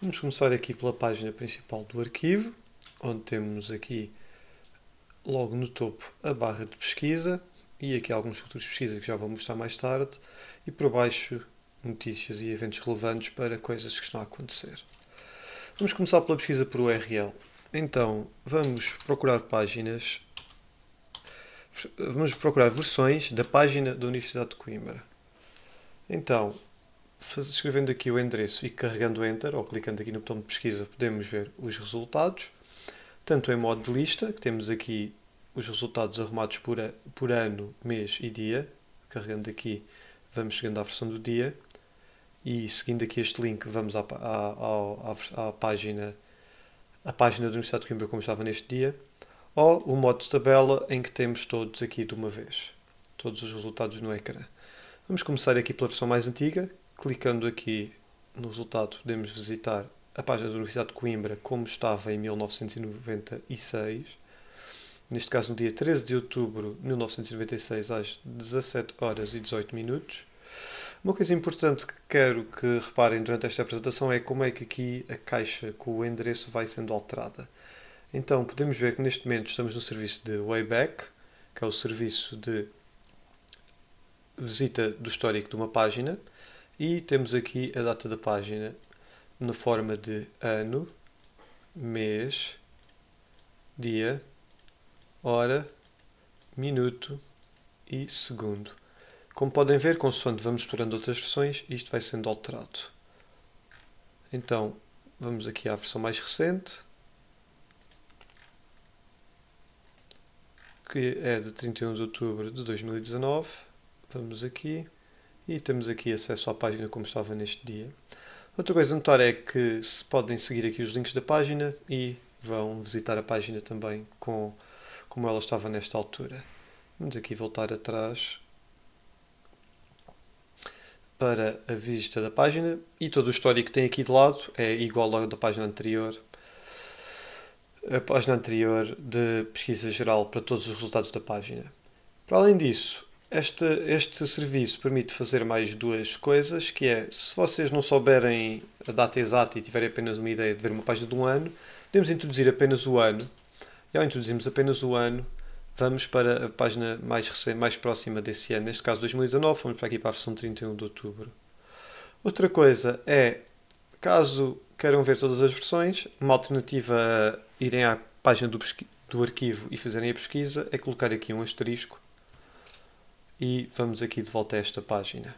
Vamos começar aqui pela página principal do arquivo, onde temos aqui logo no topo a barra de pesquisa e aqui alguns futuros de pesquisa que já vou mostrar mais tarde e por baixo notícias e eventos relevantes para coisas que estão a acontecer. Vamos começar pela pesquisa por URL. Então, vamos procurar páginas, vamos procurar versões da página da Universidade de Coimbra. Então, escrevendo aqui o endereço e carregando Enter, ou clicando aqui no botão de pesquisa, podemos ver os resultados, tanto em modo de lista, que temos aqui os resultados arrumados por, a, por ano, mês e dia, carregando aqui, vamos chegando à versão do dia, e seguindo aqui este link, vamos à, à, à, à página a página da Universidade de Coimbra como estava neste dia, ou o modo de tabela em que temos todos aqui de uma vez, todos os resultados no ecrã. Vamos começar aqui pela versão mais antiga, Clicando aqui no resultado, podemos visitar a página da Universidade de Coimbra como estava em 1996. Neste caso, no dia 13 de outubro de 1996, às 17 horas e 18 minutos. Uma coisa importante que quero que reparem durante esta apresentação é como é que aqui a caixa com o endereço vai sendo alterada. Então, podemos ver que neste momento estamos no serviço de Wayback, que é o serviço de visita do histórico de uma página. E temos aqui a data da página na forma de ano, mês, dia, hora, minuto e segundo. Como podem ver, consoante vamos explorando outras versões, isto vai sendo alterado. Então, vamos aqui à versão mais recente, que é de 31 de outubro de 2019. Vamos aqui e temos aqui acesso à página como estava neste dia. Outra coisa a notar é que se podem seguir aqui os links da página e vão visitar a página também com, como ela estava nesta altura. Vamos aqui voltar atrás para a vista da página e todo o histórico que tem aqui de lado é igual ao da página anterior. A página anterior de pesquisa geral para todos os resultados da página. Para além disso, este, este serviço permite fazer mais duas coisas, que é, se vocês não souberem a data exata e tiverem apenas uma ideia de ver uma página de um ano, podemos introduzir apenas o ano, e ao introduzirmos apenas o ano, vamos para a página mais, recente, mais próxima desse ano, neste caso 2019, vamos para aqui para a versão 31 de outubro. Outra coisa é, caso queiram ver todas as versões, uma alternativa a irem à página do, do arquivo e fazerem a pesquisa é colocar aqui um asterisco e vamos aqui de volta a esta página.